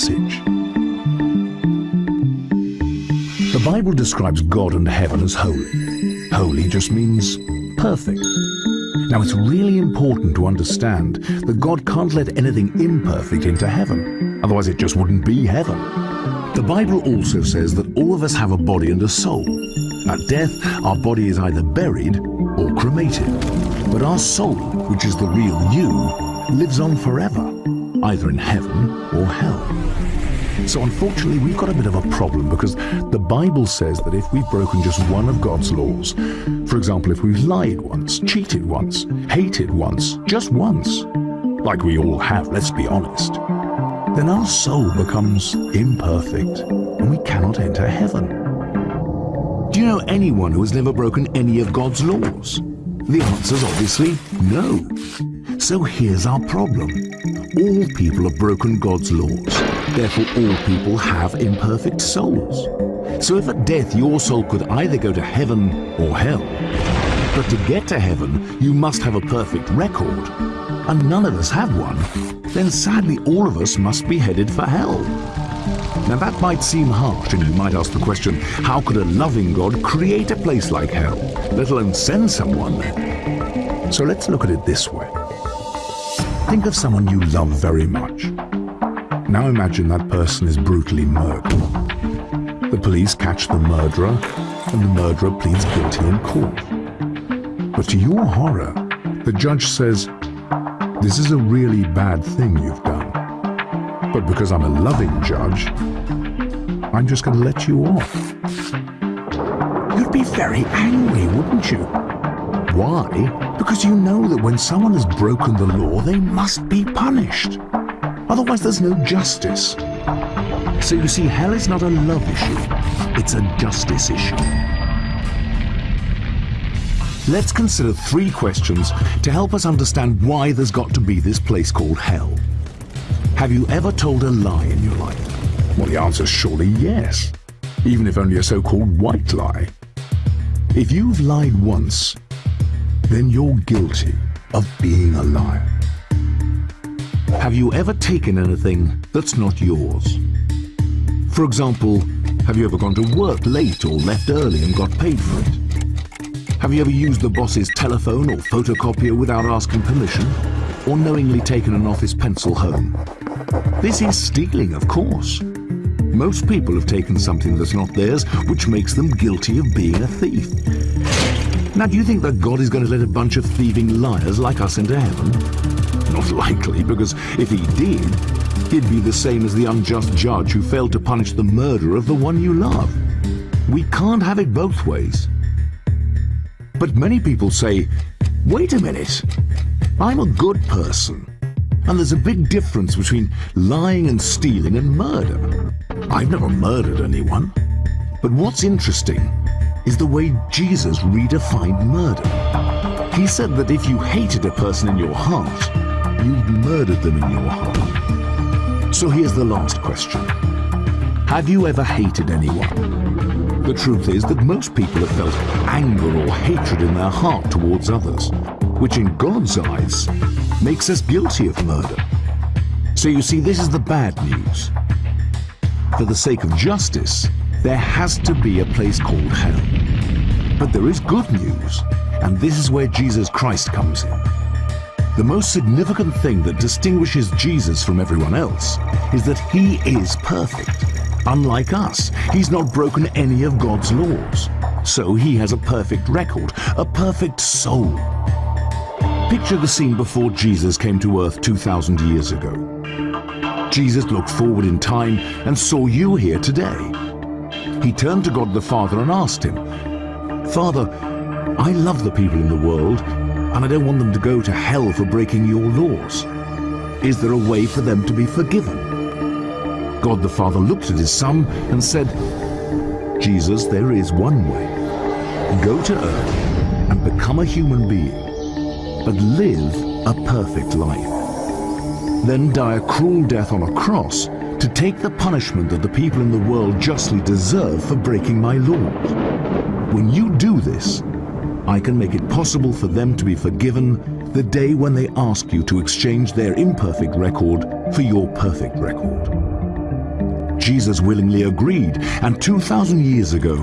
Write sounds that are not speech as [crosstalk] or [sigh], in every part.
The Message. The Bible describes God and heaven as holy. Holy just means perfect. Now it's really important to understand that God can't let anything imperfect into heaven. Otherwise it just wouldn't be heaven. The Bible also says that all of us have a body and a soul. At death, our body is either buried or cremated. But our soul, which is the real you, lives on forever, either in heaven or hell. So unfortunately, we've got a bit of a problem because the Bible says that if we've broken just one of God's laws, for example, if we've lied once, cheated once, hated once, just once, like we all have, let's be honest, then our soul becomes imperfect and we cannot enter heaven. Do you know anyone who has never broken any of God's laws? The answer is obviously no. So here's our problem. All people have broken God's laws. Therefore, all people have imperfect souls. So if at death your soul could either go to heaven or hell, but to get to heaven, you must have a perfect record, and none of us have one, then sadly all of us must be headed for hell. Now that might seem harsh, and you might ask the question, how could a loving God create a place like hell, let alone send someone there? So let's look at it this way. Think of someone you love very much. Now imagine that person is brutally murdered. The police catch the murderer, and the murderer pleads guilty in court. But to your horror, the judge says, this is a really bad thing you've done. But because I'm a loving judge, I'm just going to let you off. You'd be very angry, wouldn't you? Why? Because you know that when someone has broken the law, they must be punished. Otherwise, there's no justice. So you see, hell is not a love issue, it's a justice issue. Let's consider three questions to help us understand why there's got to be this place called hell. Have you ever told a lie in your life? Well, the answer is surely yes, even if only a so-called white lie. If you've lied once, then you're guilty of being a liar. Have you ever taken anything that's not yours? For example, have you ever gone to work late or left early and got paid for it? Have you ever used the boss's telephone or photocopier without asking permission? Or knowingly taken an office pencil home? This is stealing, of course. Most people have taken something that's not theirs, which makes them guilty of being a thief. Now, do you think that God is going to let a bunch of thieving liars like us into heaven? Not [laughs] likely, because if he did, he'd be the same as the unjust judge who failed to punish the murder of the one you love. We can't have it both ways. But many people say, wait a minute, I'm a good person. And there's a big difference between lying and stealing and murder. I've never murdered anyone. But what's interesting is the way Jesus redefined murder. He said that if you hated a person in your heart, you've murdered them in your heart. So here's the last question. Have you ever hated anyone? The truth is that most people have felt anger or hatred in their heart towards others, which in God's eyes makes us guilty of murder. So you see, this is the bad news. For the sake of justice, there has to be a place called hell. But there is good news, and this is where Jesus Christ comes in. The most significant thing that distinguishes Jesus from everyone else is that he is perfect. Unlike us, he's not broken any of God's laws. So he has a perfect record, a perfect soul. Picture the scene before Jesus came to earth 2,000 years ago. Jesus looked forward in time and saw you here today he turned to God the Father and asked him, Father, I love the people in the world, and I don't want them to go to hell for breaking your laws. Is there a way for them to be forgiven? God the Father looked at his son and said, Jesus, there is one way. Go to earth and become a human being, but live a perfect life. Then die a cruel death on a cross to take the punishment that the people in the world justly deserve for breaking my laws. When you do this, I can make it possible for them to be forgiven the day when they ask you to exchange their imperfect record for your perfect record. Jesus willingly agreed, and 2,000 years ago,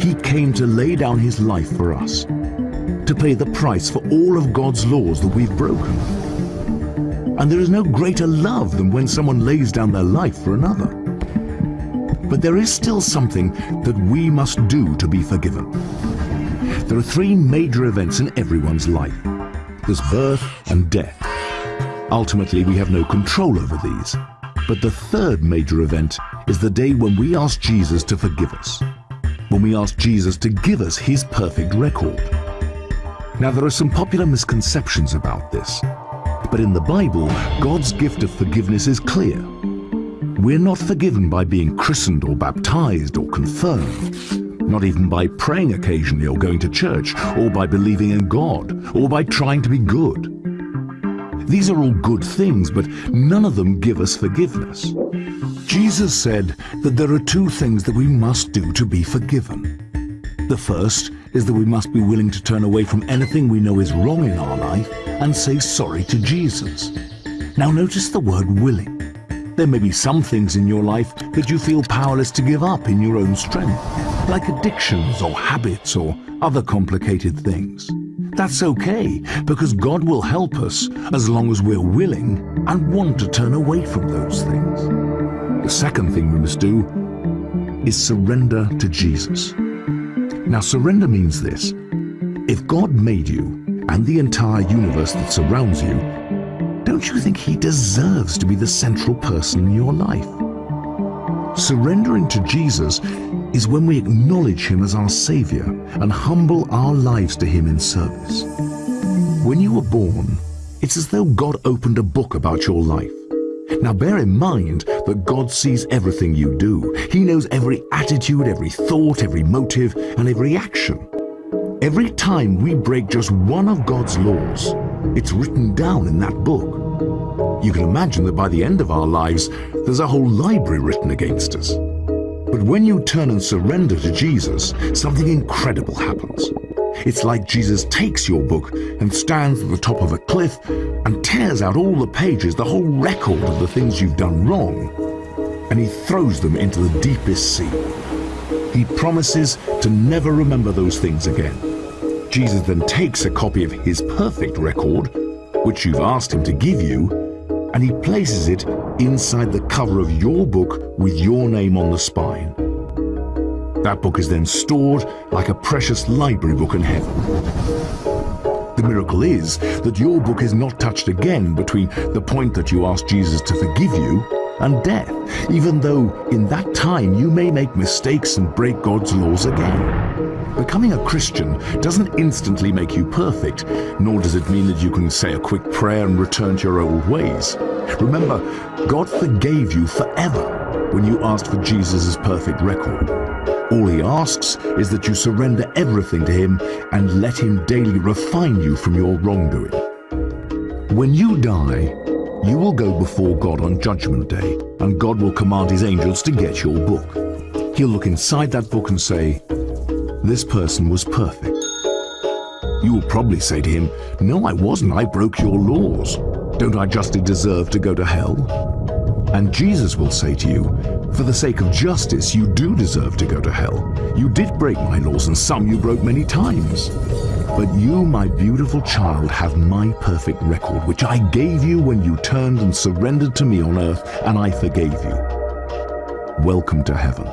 he came to lay down his life for us, to pay the price for all of God's laws that we've broken. And there is no greater love than when someone lays down their life for another. But there is still something that we must do to be forgiven. There are three major events in everyone's life. There's birth and death. Ultimately, we have no control over these. But the third major event is the day when we ask Jesus to forgive us. When we ask Jesus to give us his perfect record. Now, there are some popular misconceptions about this. But in the Bible, God's gift of forgiveness is clear. We're not forgiven by being christened or baptized or confirmed not even by praying occasionally or going to church, or by believing in God, or by trying to be good. These are all good things, but none of them give us forgiveness. Jesus said that there are two things that we must do to be forgiven. The first is that we must be willing to turn away from anything we know is wrong in our life and say sorry to Jesus. Now notice the word willing. There may be some things in your life that you feel powerless to give up in your own strength, like addictions or habits or other complicated things. That's okay, because God will help us as long as we're willing and want to turn away from those things. The second thing we must do is surrender to Jesus. Now, surrender means this. If God made you and the entire universe that surrounds you don't you think he deserves to be the central person in your life? Surrendering to Jesus is when we acknowledge him as our Savior and humble our lives to him in service. When you were born, it's as though God opened a book about your life. Now bear in mind that God sees everything you do. He knows every attitude, every thought, every motive, and every action. Every time we break just one of God's laws, it's written down in that book. You can imagine that by the end of our lives, there's a whole library written against us. But when you turn and surrender to Jesus, something incredible happens. It's like Jesus takes your book and stands at the top of a cliff and tears out all the pages, the whole record of the things you've done wrong, and he throws them into the deepest sea. He promises to never remember those things again. Jesus then takes a copy of his perfect record, which you've asked him to give you, and he places it inside the cover of your book with your name on the spine. That book is then stored like a precious library book in heaven. The miracle is that your book is not touched again between the point that you ask Jesus to forgive you and death, even though in that time you may make mistakes and break God's laws again. Becoming a Christian doesn't instantly make you perfect, nor does it mean that you can say a quick prayer and return to your old ways. Remember, God forgave you forever when you asked for Jesus' perfect record. All he asks is that you surrender everything to him and let him daily refine you from your wrongdoing. When you die, you will go before God on Judgment Day, and God will command his angels to get your book. He'll look inside that book and say, this person was perfect. You will probably say to him, no, I wasn't, I broke your laws. Don't I justly deserve to go to hell? And Jesus will say to you, for the sake of justice, you do deserve to go to hell. You did break my laws, and some you broke many times. But you, my beautiful child, have my perfect record, which I gave you when you turned and surrendered to me on earth, and I forgave you. Welcome to heaven.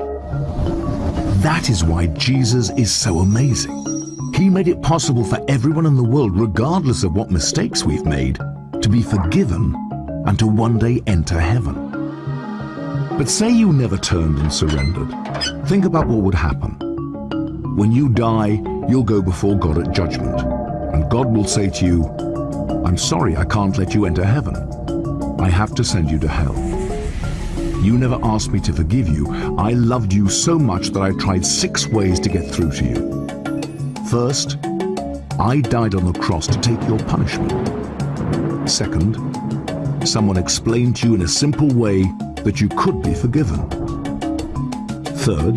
That is why Jesus is so amazing. He made it possible for everyone in the world, regardless of what mistakes we've made, to be forgiven and to one day enter heaven. But say you never turned and surrendered. Think about what would happen. When you die, you'll go before God at judgment, and God will say to you, I'm sorry I can't let you enter heaven. I have to send you to hell. You never asked me to forgive you. I loved you so much that I tried six ways to get through to you. First, I died on the cross to take your punishment. Second, someone explained to you in a simple way that you could be forgiven. Third,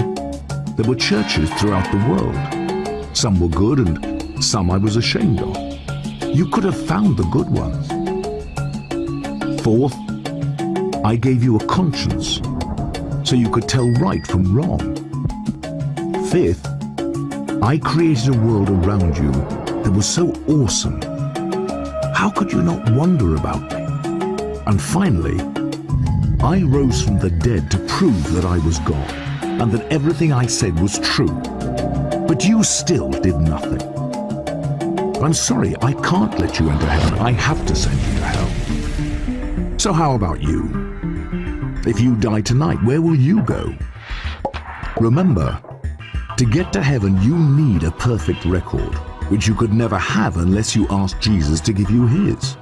there were churches throughout the world. Some were good and some I was ashamed of. you could have found the good ones. Fourth, I gave you a conscience so you could tell right from wrong. Fifth, I created a world around you that was so awesome. How could you not wonder about me? And finally, I rose from the dead to prove that I was God and that everything I said was true. But you still did nothing. I'm sorry, I can't let you into heaven. I have to send you to hell. So how about you? If you die tonight, where will you go? Remember, to get to heaven, you need a perfect record, which you could never have unless you asked Jesus to give you his.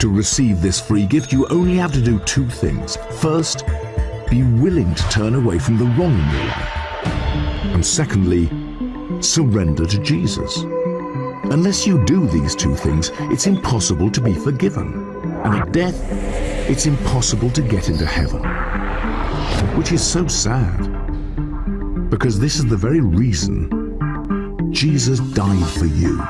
To receive this free gift, you only have to do two things. First, be willing to turn away from the wrong in your life. And secondly, surrender to Jesus. Unless you do these two things, it's impossible to be forgiven. And at death, it's impossible to get into heaven. Which is so sad. Because this is the very reason Jesus died for you.